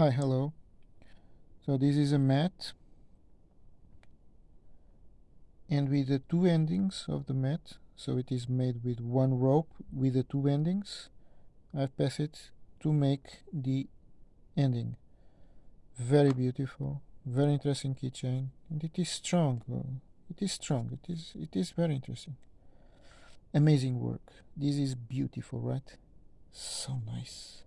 Hi, hello. So this is a mat and with the two endings of the mat, so it is made with one rope with the two endings. I've passed it to make the ending. Very beautiful, very interesting keychain, and it is strong. It is strong. It is. It is very interesting. Amazing work. This is beautiful, right? So nice.